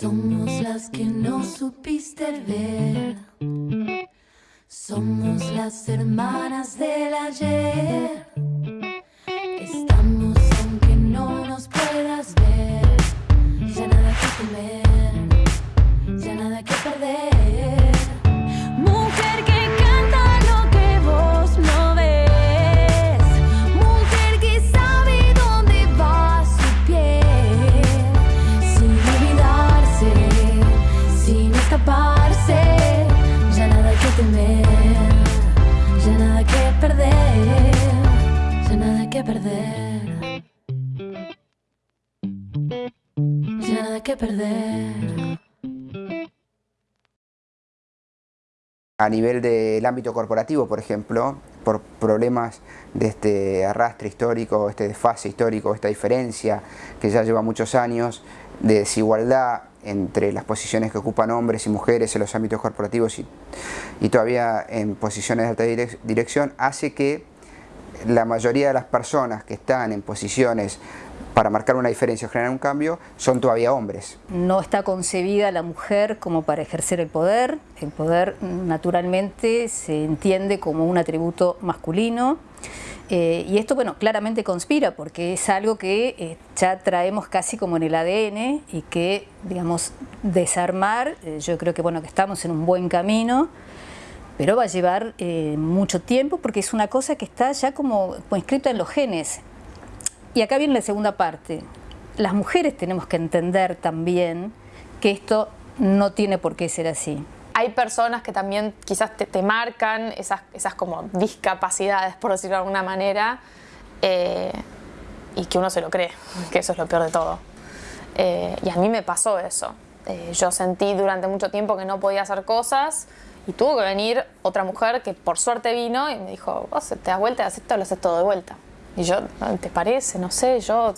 Somos las que no supiste ver. Somos las hermanas del ya nada que perder. Ya nada que perder. Ya nada que perder. A nivel del ámbito corporativo, por ejemplo, por problemas de este arrastre histórico, este desfase histórico, esta diferencia que ya lleva muchos años de desigualdad entre las posiciones que ocupan hombres y mujeres en los ámbitos corporativos y, todavía en posiciones de alta direc- dirección, hace que la mayoría de las personas que están en posiciones para marcar una diferencia o generar un cambio son todavía hombres. No está concebida la mujer como para ejercer el poder. El poder naturalmente se entiende como un atributo masculino. Eh, y esto, bueno, claramente conspira porque es algo que eh, ya traemos casi como en el ADN y que, digamos, desarmar, eh, yo creo que, bueno, que estamos en un buen camino, pero va a llevar mucho tiempo porque es una cosa que está ya como inscrita en los genes. Y acá viene la segunda parte. Las mujeres tenemos que entender también que esto no tiene por qué ser así. Hay personas que también quizás te, marcan esas, esas como discapacidades, por decirlo de alguna manera, eh, y que uno se lo cree, que eso es lo peor de todo. Eh, y a mí me pasó eso. Eh, yo sentí durante mucho tiempo que no podía hacer cosas y tuvo que venir otra mujer que por suerte vino y me dijo, vos te das vuelta haces esto, lo haces todo de vuelta. Y yo, ¿te parece? No sé, yo...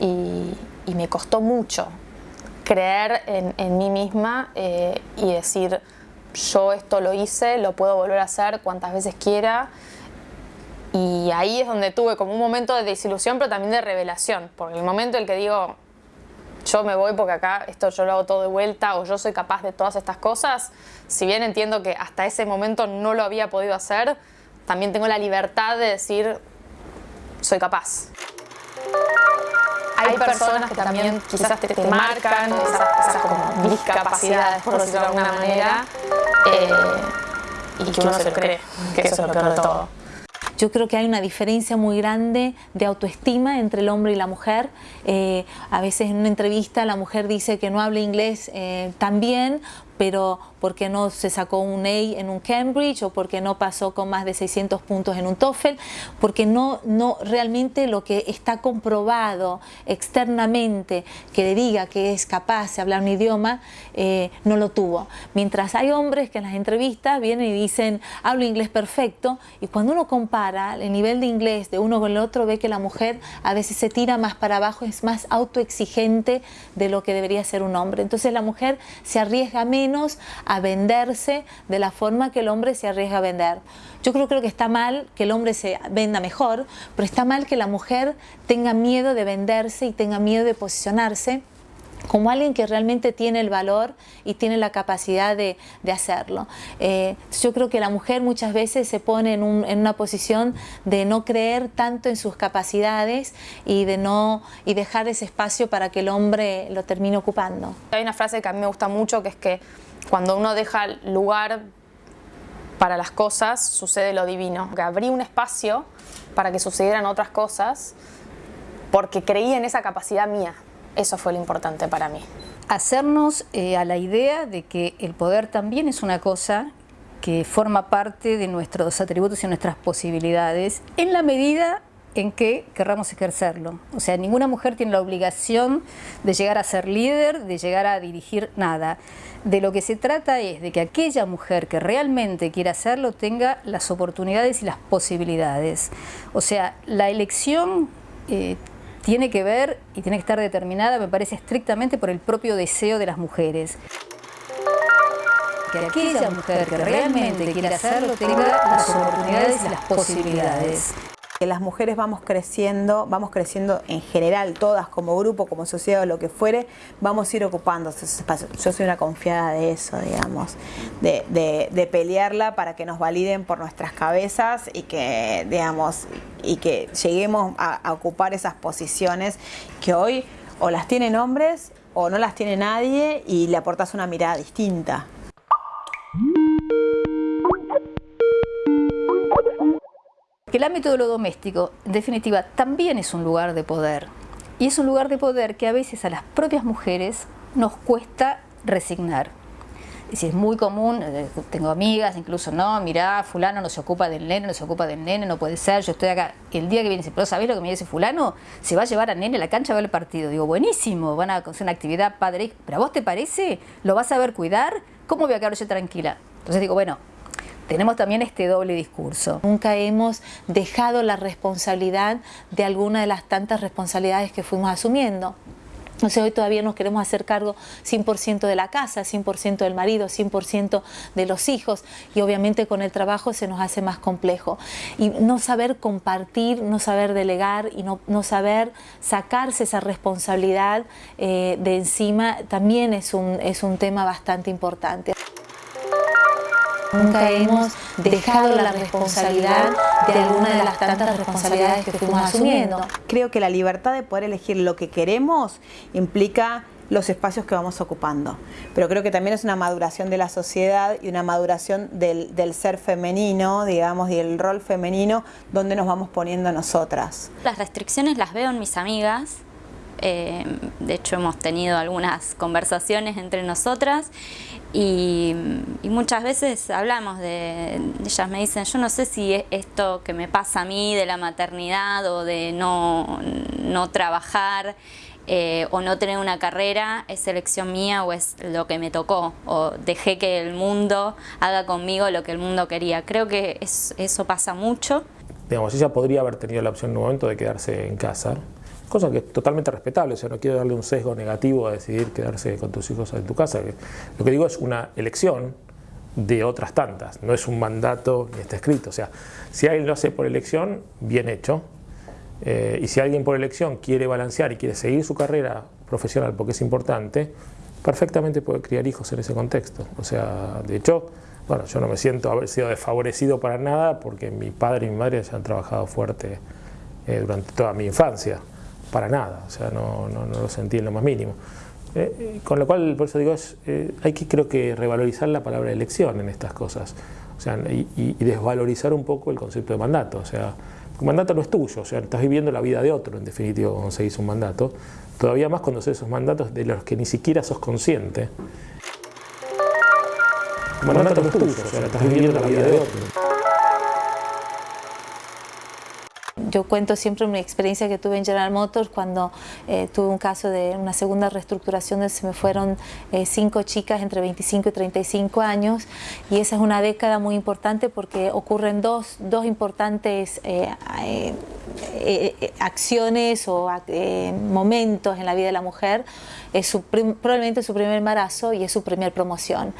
Y me costó mucho creer en, mí misma eh, y decir, yo esto lo hice, lo puedo volver a hacer cuantas veces quiera. Y ahí es donde tuve como un momento de desilusión, pero también de revelación. Porque el momento en el que digo, yo me voy porque acá esto yo lo hago todo de vuelta o yo soy capaz de todas estas cosas, si bien entiendo que hasta ese momento no lo había podido hacer, también tengo la libertad de decir, soy capaz. Hay personas que también quizás te, te marcan esas, esas como discapacidades, por decirlo de alguna manera, eh, y que uno se cree, que eso es lo peor de todo. Yo creo que hay una diferencia muy grande de autoestima entre el hombre y la mujer. Eh, a veces en una entrevista la mujer dice que no habla inglés eh, tan bien, pero porque no se sacó un A en un Cambridge o porque no pasó con más de 600 puntos en un TOEFL, porque no, no realmente lo que está comprobado externamente que le diga que es capaz de hablar un idioma, eh, no lo tuvo. Mientras hay hombres que en las entrevistas vienen y dicen hablo inglés perfecto y cuando uno compara el nivel de inglés de uno con el otro ve que la mujer a veces se tira más para abajo, es más autoexigente de lo que debería ser un hombre. Entonces la mujer se arriesga menos a venderse de la forma que el hombre se arriesga a vender. Yo creo, que está mal que el hombre se venda mejor, pero está mal que la mujer tenga miedo de venderse y tenga miedo de posicionarse como alguien que realmente tiene el valor y tiene la capacidad de, hacerlo. Eh, yo creo que la mujer muchas veces se pone en, una posición de no creer tanto en sus capacidades y de no y dejar ese espacio para que el hombre lo termine ocupando. Hay una frase que a mí me gusta mucho que es que cuando uno deja lugar para las cosas sucede lo divino. Que abrí un espacio para que sucedieran otras cosas porque creí en esa capacidad mía. Eso fue lo importante para mí. Hacernos eh, a la idea de que el poder también es una cosa que forma parte de nuestros atributos y nuestras posibilidades en la medida en que querramos ejercerlo. O sea, ninguna mujer tiene la obligación de llegar a ser líder, de llegar a dirigir nada. De lo que se trata es de que aquella mujer que realmente quiera hacerlo tenga las oportunidades y las posibilidades. O sea, la elección eh, tiene que ver y tiene que estar determinada, me parece, estrictamente por el propio deseo de las mujeres. que aquella mujer que realmente quiere hacerlo tenga las oportunidades y las posibilidades las mujeres vamos creciendo, vamos creciendo en general, todas como grupo, como sociedad o lo que fuere, vamos a ir ocupando esos espacios. Yo soy una confiada de eso, digamos, de, pelearla para que nos validen por nuestras cabezas y que, digamos, y que lleguemos a ocupar esas posiciones que hoy o las tienen hombres o no las tiene nadie y le aportas una mirada distinta. El ámbito de lo doméstico, en definitiva, también es un lugar de poder. Y es un lugar de poder que a veces a las propias mujeres nos cuesta resignar. Es muy común, eh, tengo amigas, incluso, no, mirá, fulano no se ocupa del nene, no se ocupa del nene, no puede ser, yo estoy acá. El día que viene, pero ¿sabés lo que me dice fulano? Se va a llevar al nene a la cancha a ver el partido. Digo, buenísimo, van a hacer una actividad padre, pero ¿a vos te parece? ¿Lo vas a ver cuidar? ¿Cómo voy a quedar yo tranquila? Entonces digo, bueno, tenemos también este doble discurso. Nunca hemos dejado la responsabilidad de alguna de las tantas responsabilidades que fuimos asumiendo. No sé, hoy todavía nos queremos hacer cargo 100% de la casa, 100% del marido, 100% de los hijos y obviamente con el trabajo se nos hace más complejo. Y no saber compartir, no saber delegar y no, saber sacarse esa responsabilidad eh, de encima también es un, es un tema bastante importante. Nunca hemos dejado la responsabilidad de alguna de las tantas responsabilidades que fuimos asumiendo. Creo que la libertad de poder elegir lo que queremos implica los espacios que vamos ocupando. Pero creo que también es una maduración de la sociedad y una maduración del, ser femenino, digamos, y el rol femenino donde nos vamos poniendo nosotras. Las restricciones las veo en mis amigas, eh, de hecho hemos tenido algunas conversaciones entre nosotras y, muchas veces hablamos de, ellas me dicen, yo no sé si esto que me pasa a mí de la maternidad o de no, no trabajar eh, o no tener una carrera es elección mía o es lo que me tocó o dejé que el mundo haga conmigo lo que el mundo quería. Creo que eso pasa mucho. Digamos, ella podría haber tenido la opción en un momento de quedarse en casa, cosa que es totalmente respetable, o sea, no quiero darle un sesgo negativo a decidir quedarse con tus hijos en tu casa. Lo que digo es una elección de otras tantas, no es un mandato ni está escrito. O sea, si alguien lo hace por elección, bien hecho, eh, y si alguien por elección quiere balancear y quiere seguir su carrera profesional porque es importante, perfectamente puede criar hijos en ese contexto. O sea, de hecho, bueno, yo no me siento haber sido desfavorecido para nada porque mi padre y mi madre ya han trabajado fuerte eh, durante toda mi infancia para nada, o sea, no, no, lo sentí en lo más mínimo. Eh, eh, con lo cual, por eso digo, es, eh, hay que creo que revalorizar la palabra elección en estas cosas, o sea, y, desvalorizar un poco el concepto de mandato, o sea, mandato no es tuyo, o sea, estás viviendo la vida de otro, en definitiva, cuando se hizo un mandato, todavía más cuando se esos mandatos de los que ni siquiera sos consciente. Un mandato no es tuyo, o sea, estás viviendo la vida de otro. Yo cuento siempre mi experiencia que tuve en General Motors cuando eh, tuve un caso de una segunda reestructuración donde se me fueron eh, cinco chicas entre 25 y 35 años. Y esa es una década muy importante porque ocurren dos, dos importantes eh, acciones o momentos en la vida de la mujer es su probablemente su primer embarazo y es su primer promoción.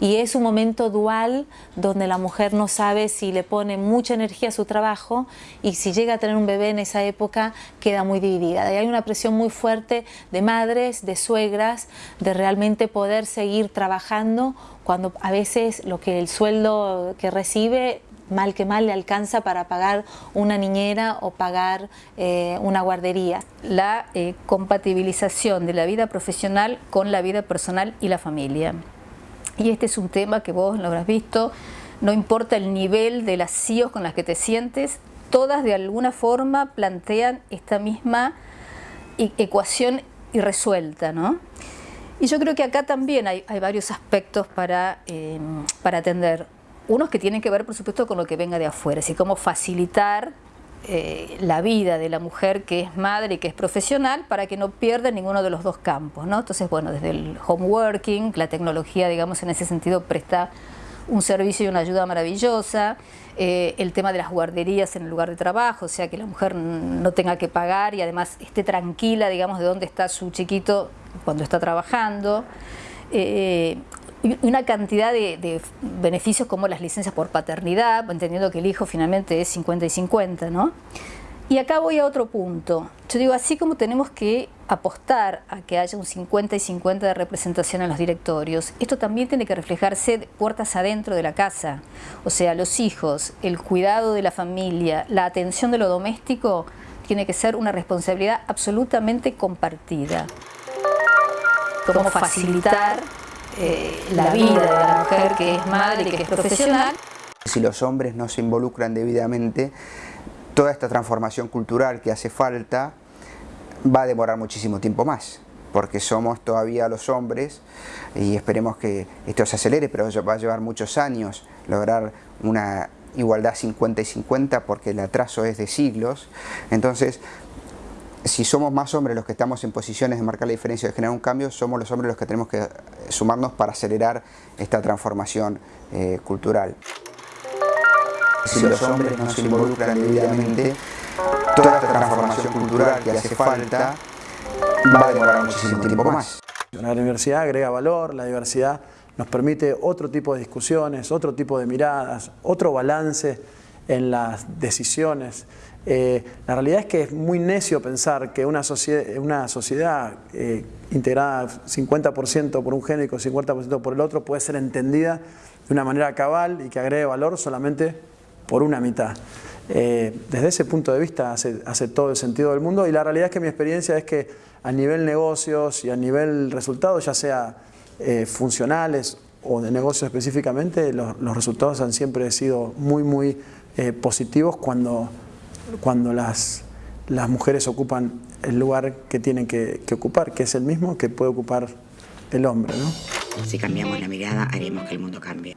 Y es un momento dual donde la mujer no sabe si le pone mucha energía a su trabajo y si llega a tener un bebé en esa época queda muy dividida. Y hay una presión muy fuerte de madres, de suegras, de realmente poder seguir trabajando cuando a veces lo que el sueldo que recibe mal que mal le alcanza para pagar una niñera o pagar eh, una guardería. La eh, compatibilización de la vida profesional con la vida personal y la familia. Y este es un tema que vos lo habrás visto, no importa el nivel de las CIOs con las que te sientes, todas de alguna forma plantean esta misma e-, ecuación irresuelta, ¿no? Y yo creo que acá también hay, varios aspectos para, eh, para atender unos que tienen que ver, por supuesto, con lo que venga de afuera, así como facilitar eh, la vida de la mujer que es madre y que es profesional para que no pierda ninguno de los dos campos. ¿no? Entonces, bueno, desde el homeworking, la tecnología, digamos, en ese sentido presta un servicio y una ayuda maravillosa, eh, el tema de las guarderías en el lugar de trabajo, o sea, que la mujer no tenga que pagar y además esté tranquila, digamos, de dónde está su chiquito cuando está trabajando. Eh, una cantidad de, beneficios como las licencias por paternidad, entendiendo que el hijo finalmente es 50 y 50, ¿no? Y acá voy a otro punto. Yo digo, así como tenemos que apostar a que haya un 50 y 50 de representación en los directorios, esto también tiene que reflejarse puertas adentro de la casa. O sea, los hijos, el cuidado de la familia, la atención de lo doméstico, tiene que ser una responsabilidad absolutamente compartida. Cómo facilitar eh, la vida de la mujer que es madre, y que es profesional. Si los hombres no se involucran debidamente, toda esta transformación cultural que hace falta va a demorar muchísimo tiempo más porque somos todavía los hombres y esperemos que esto se acelere, pero va a llevar muchos años lograr una igualdad 50 y 50 porque el atraso es de siglos. Entonces, si somos más hombres los que estamos en posiciones de marcar la diferencia de generar un cambio, somos los hombres los que tenemos que sumarnos para acelerar esta transformación eh, cultural. Si los hombres no se involucran debidamente, toda esta transformación cultural que hace falta va a demorar muchísimo tiempo más. La universidad agrega valor, la diversidad nos permite otro tipo de discusiones, otro tipo de miradas, otro balance en las decisiones. Eh, la realidad es que es muy necio pensar que una sociedad, eh, integrada 50% por un género y 50% por el otro puede ser entendida de una manera cabal y que agregue valor solamente por una mitad. Eh, desde ese punto de vista hace, hace, todo el sentido del mundo y la realidad es que mi experiencia es que a nivel negocios y a nivel resultados, ya sea funcionales o de negocios específicamente, los, los, resultados han siempre sido muy, muy positivos cuando cuando las, las mujeres ocupan el lugar que tienen que, ocupar, que es el mismo que puede ocupar el hombre. ¿no? Si cambiamos la mirada, haremos que el mundo cambie.